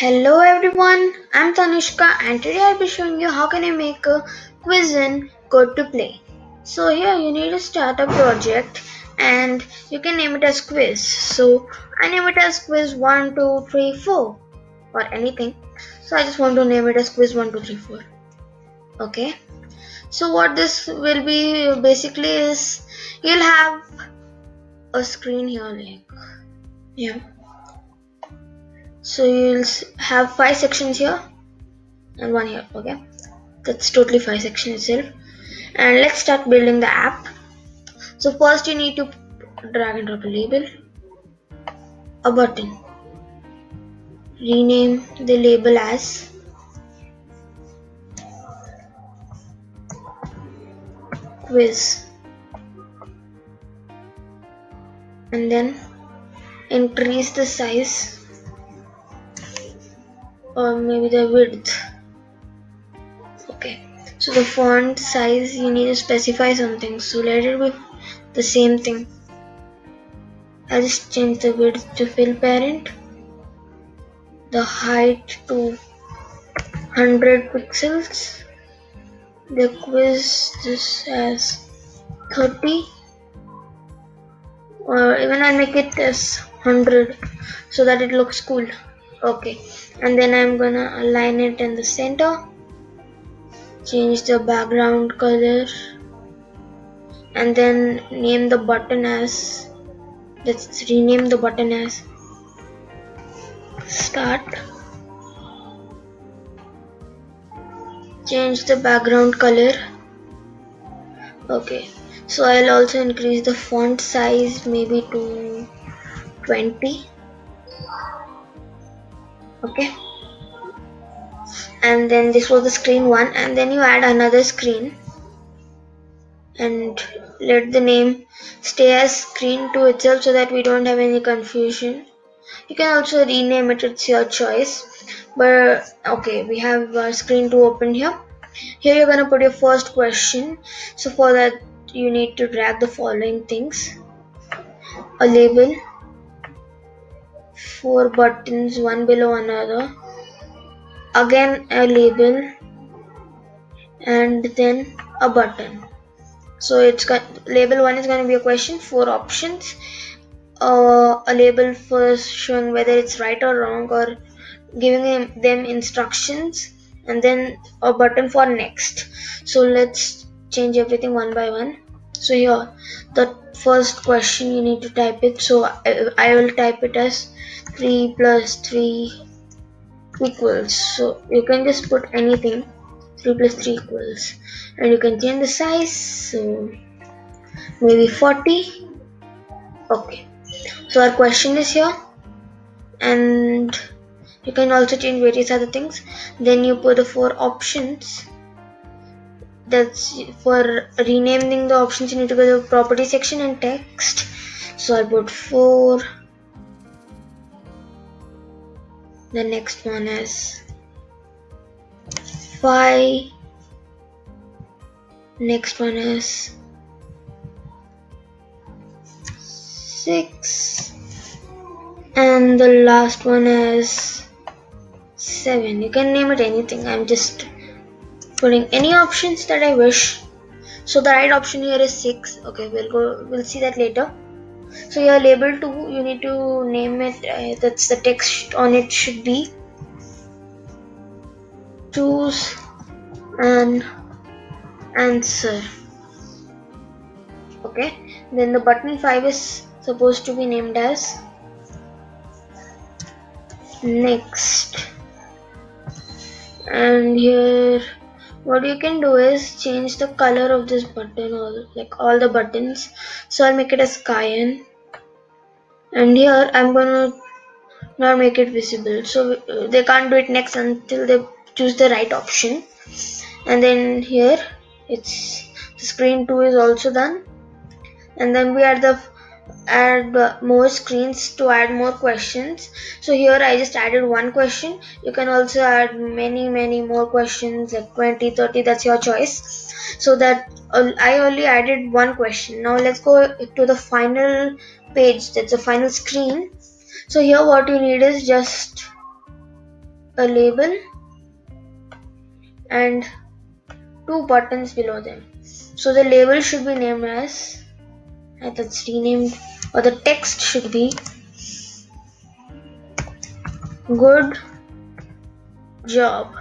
Hello everyone, I'm Tanushka and today I'll be showing you how can I make a quiz in Code to Play. So here you need to start a project and you can name it as quiz. So I name it as quiz 1, 2, 3, 4 or anything. So I just want to name it as quiz 1, 2, 3, 4. Okay. So what this will be basically is you'll have a screen here like yeah so you'll have five sections here and one here okay? That's totally five sections itself. And let's start building the app. So first you need to drag and drop a label a button. Rename the label as quiz. And then increase the size or maybe the width. Okay. So the font size you need to specify something. So let it be the same thing. I'll just change the width to fill parent. The height to 100 pixels. The quiz this as 30 or even I'll make it as 100 so that it looks cool okay. And then I'm gonna align it in the center. Change the background color. And then name the button as let's rename the button as start. Change the background color. Okay. So I'll also increase the font size maybe to 20 okay. And then this was the screen one and then you add another screen. And let the name stay as screen 2 itself so that we don't have any confusion. You can also rename it it's your choice. But okay we have our screen 2 open here. Here you're gonna put your first question. So for that you need to drag the following things. A label four buttons one below another. Again a label. And then a button. So it's got label one is going to be a question four options. Uh, a label for showing whether it's right or wrong or giving them instructions. And then a button for next. So let's change everything one by one so here the first question you need to type it. So I, I will type it as 3 plus 3 equals. So you can just put anything 3 plus 3 equals. And you can change the size. So maybe 40 okay. So our question is here. And you can also change various other things. Then you put the four options that's for renaming the options you need to go to the property section and text. So I'll put 4 the next one is 5 next one is 6 and the last one is 7 you can name it anything. I'm just putting any options that I wish. So the right option here is 6 okay we'll go we'll see that later. So your label 2 you need to name it uh, that's the text on it should be choose an answer. Okay then the button 5 is supposed to be named as next. And here what you can do is change the color of this button or like all the buttons. So I'll make it as cyan and here I'm gonna not make it visible. So uh, they can't do it next until they choose the right option. And then here it's the screen 2 is also done. And then we add the add more screens to add more questions. So here I just added one question. You can also add many many more questions like 20 30 that's your choice. So that uh, I only added one question. Now let's go to the final page that's the final screen. So here what you need is just a label and two buttons below them. So the label should be named as that's renamed or the text should be good job.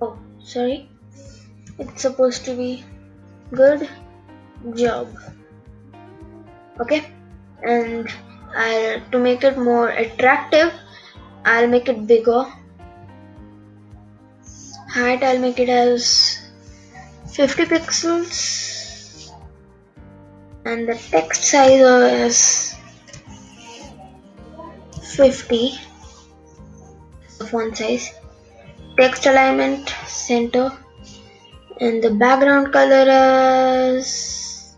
Oh sorry. It's supposed to be good job. Okay. And I'll to make it more attractive I'll make it bigger. Height I'll make it as 50 pixels and the text size is 50 font size. Text alignment center. And the background color is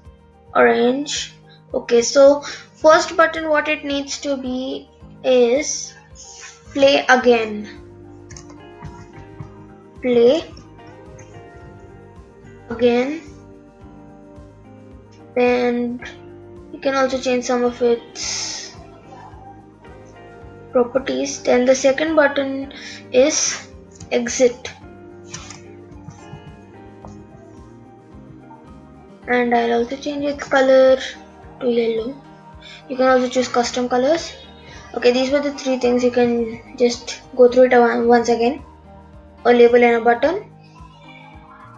orange. Okay so first button what it needs to be is play again. Play again and you can also change some of its properties. Then the second button is exit. And I'll also change its color to yellow. You can also choose custom colors. Okay these were the three things you can just go through it once again. A label and a button.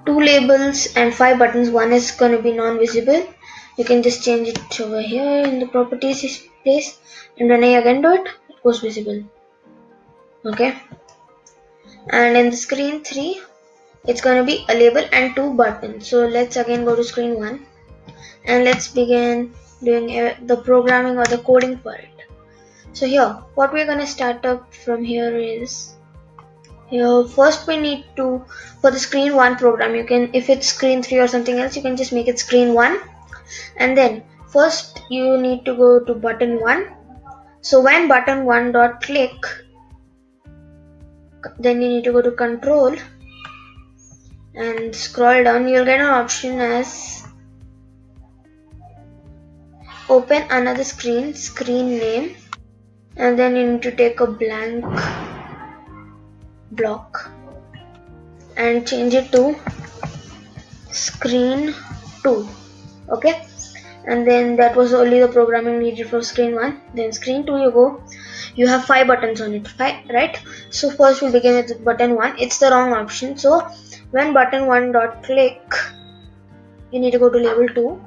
Two labels and five buttons. One is going to be non-visible you can just change it over here in the properties place and when I again do it it goes visible. Okay? And in the screen 3 it's going to be a label and two buttons. So let's again go to screen 1 and let's begin doing uh, the programming or the coding for it so here what we're going to start up from here is here first we need to for the screen 1 program you can if it's screen 3 or something else you can just make it screen 1 and then first you need to go to button 1 so when button 1 dot click then you need to go to control. And scroll down you'll get an option as open another screen screen name. And then you need to take a blank block and change it to screen 2 okay? And then that was only the programming needed for screen 1 then screen 2 you go you have five buttons on it five, right? So first we begin with button 1 it's the wrong option. So when button 1 dot click you need to go to label 2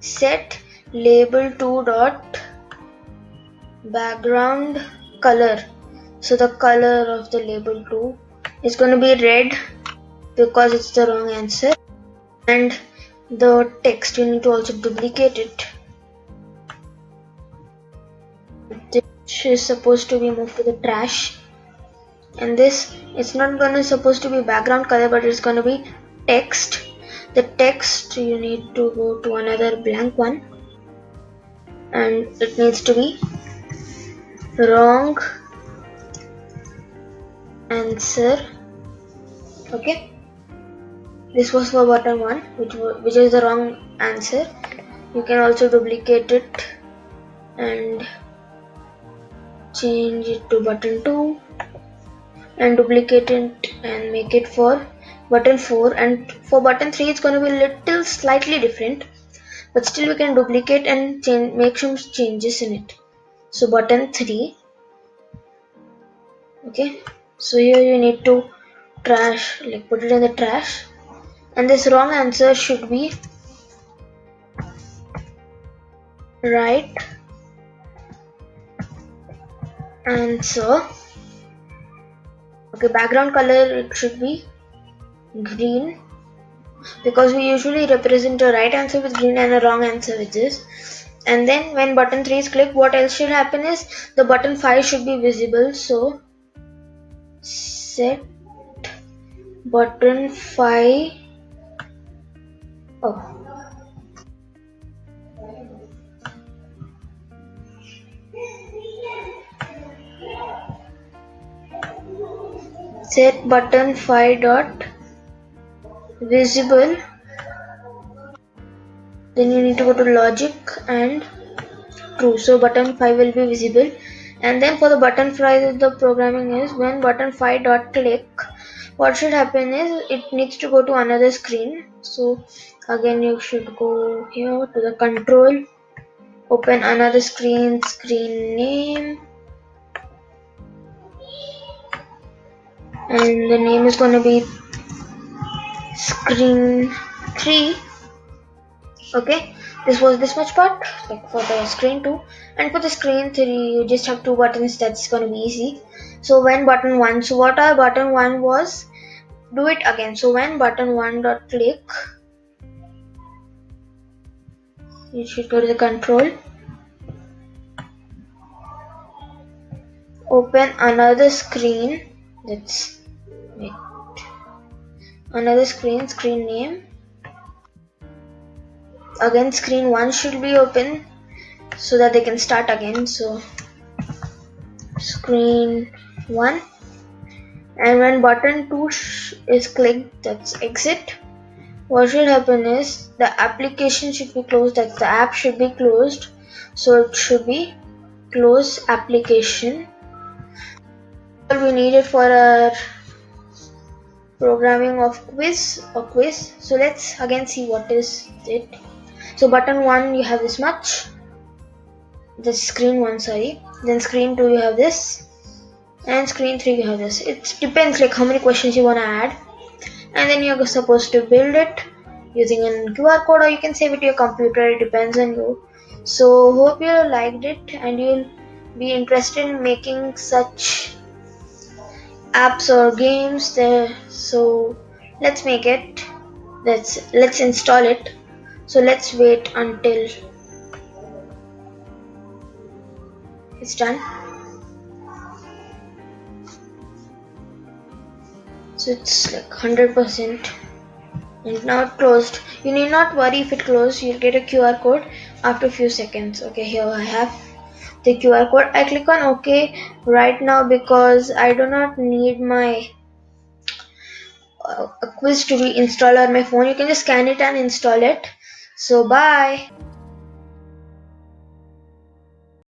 set label 2 dot background color. So the color of the label 2 is going to be red because it's the wrong answer. And the text you need to also duplicate it. This is supposed to be moved to the trash. And this it's not gonna supposed to be background color but it's gonna be text. The text you need to go to another blank one. And it needs to be wrong answer. Okay this was for button 1 which which is the wrong answer. You can also duplicate it and change it to button 2 and duplicate it and make it for button 4 and for button 3 it's going to be little slightly different but still we can duplicate and change make some changes in it. So button 3 okay? So here you need to trash like put it in the trash and this wrong answer should be right answer. Okay background color it should be green. Because we usually represent a right answer with green and a wrong answer with this. And then when button 3 is clicked what else should happen is the button 5 should be visible. So set button 5 oh. Set button 5 dot. Visible. Then you need to go to logic and true so button 5 will be visible. And then for the button fry the programming is when button 5 dot click what should happen is it needs to go to another screen. So again you should go here to the control. Open another screen screen name. And the name is going to be screen 3 okay? This was this much part like for the screen 2 and for the screen 3 you just have two buttons. That's going to be easy. So when button 1 so what our button 1 was do it again. So when button 1 dot click you should go to the control. Open another screen. That's wait. Another screen screen name. Again screen 1 should be open so that they can start again. So screen 1 and when button 2 is clicked that's exit. What should happen is the application should be closed that the app should be closed. So it should be close application. All we need it for our programming of quiz or quiz. So let's again see what is it. So button 1 you have this much. The screen 1 sorry. Then screen 2 you have this and screen 3 you have this. It depends like how many questions you want to add. And then you're supposed to build it using a QR code or you can save it to your computer. It depends on you. So hope you liked it and you'll be interested in making such apps or games there. So let's make it. Let's let's install it. So let's wait until it's done it's like 100% and now closed. You need not worry if it closed. You'll get a QR code after a few seconds. Okay here I have the QR code. I click on OK right now because I do not need my uh, quiz to be installed on my phone. You can just scan it and install it. So bye